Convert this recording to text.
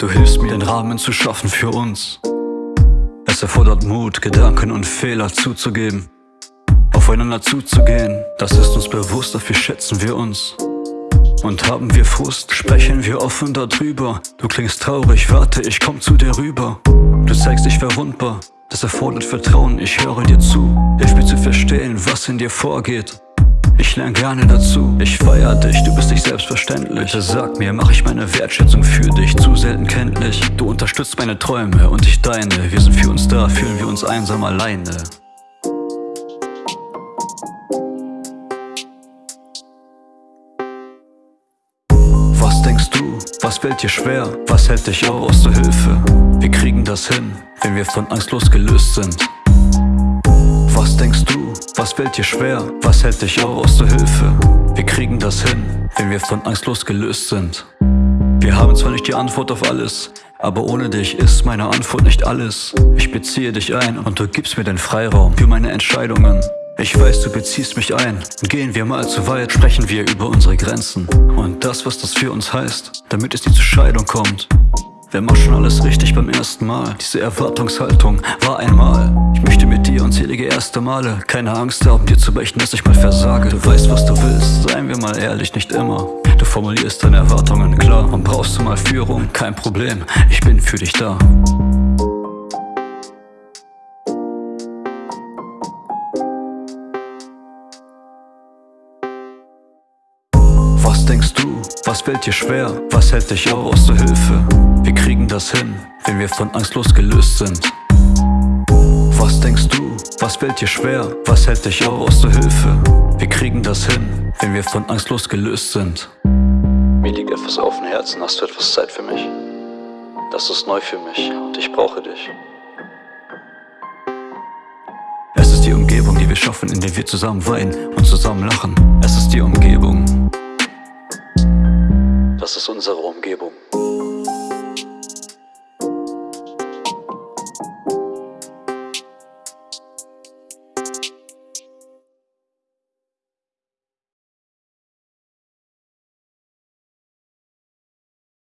Du hilfst mir, den Rahmen zu schaffen für uns. Es erfordert Mut, Gedanken und Fehler zuzugeben. Aufeinander zuzugehen, das ist uns bewusst, dafür schätzen wir uns. Und haben wir Frust, sprechen wir offen darüber. Du klingst traurig, warte, ich komm zu dir rüber. Du zeigst dich verwundbar, das erfordert Vertrauen, ich höre dir zu. Hilf mir zu verstehen, was in dir vorgeht. Ich lerne gerne dazu, ich feier dich, du bist nicht selbstverständlich. Bitte sag mir, mach ich meine Wertschätzung für dich zu selten kenntlich? Du unterstützt meine Träume und ich deine. Wir sind für uns da, fühlen wir uns einsam alleine. Was denkst du, was fällt dir schwer, was hält dich auf aus der Hilfe? Wir kriegen das hin, wenn wir von Angst losgelöst sind fällt dir schwer? Was hält dich auf aus der Hilfe? Wir kriegen das hin, wenn wir von Angst losgelöst sind. Wir haben zwar nicht die Antwort auf alles, aber ohne dich ist meine Antwort nicht alles. Ich beziehe dich ein und du gibst mir den Freiraum für meine Entscheidungen. Ich weiß, du beziehst mich ein. Gehen wir mal zu weit, sprechen wir über unsere Grenzen. Und das, was das für uns heißt, damit es nie zur Scheidung kommt. Wer macht schon alles richtig beim ersten Mal? Diese Erwartungshaltung war einmal. Ich möchte mit dir erste Male. Keine Angst haben, dir zu beichten, dass ich mal versage. Du weißt, was du willst, seien wir mal ehrlich, nicht immer. Du formulierst deine Erwartungen klar und brauchst du mal Führung. Kein Problem, ich bin für dich da. Was denkst du? Was fällt dir schwer? Was hält dich auf aus der Hilfe? Wir kriegen das hin, wenn wir von Angst losgelöst sind. Was denkst du? Was fällt dir schwer? Was hält dich auf aus der Hilfe? Wir kriegen das hin, wenn wir von Angst losgelöst sind. Mir liegt etwas auf dem Herzen, hast du etwas Zeit für mich? Das ist neu für mich und ich brauche dich. Es ist die Umgebung, die wir schaffen, in der wir zusammen weinen und zusammen lachen. Es ist die Umgebung. Das ist unsere Umgebung.